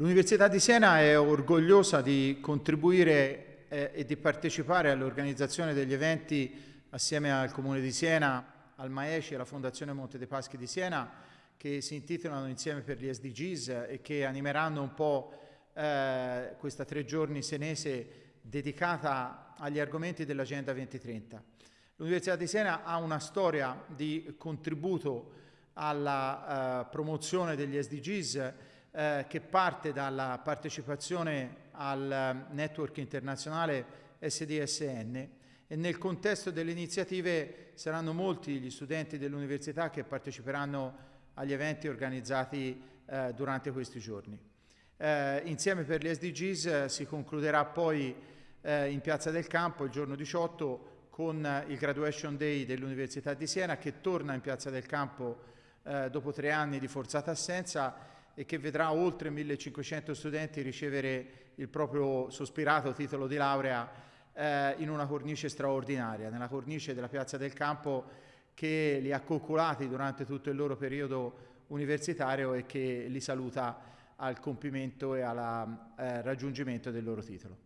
L'Università di Siena è orgogliosa di contribuire eh, e di partecipare all'organizzazione degli eventi assieme al Comune di Siena, al Maeci e alla Fondazione Monte dei Paschi di Siena che si intitolano Insieme per gli SDGs e che animeranno un po' eh, questa tre giorni senese dedicata agli argomenti dell'Agenda 2030. L'Università di Siena ha una storia di contributo alla uh, promozione degli SDGs eh, che parte dalla partecipazione al network internazionale SDSN e nel contesto delle iniziative saranno molti gli studenti dell'università che parteciperanno agli eventi organizzati eh, durante questi giorni. Eh, insieme per gli SDGs eh, si concluderà poi eh, in Piazza del Campo il giorno 18 con il Graduation Day dell'Università di Siena che torna in Piazza del Campo eh, dopo tre anni di forzata assenza e che vedrà oltre 1500 studenti ricevere il proprio sospirato titolo di laurea eh, in una cornice straordinaria, nella cornice della Piazza del Campo che li ha coccolati durante tutto il loro periodo universitario e che li saluta al compimento e al eh, raggiungimento del loro titolo.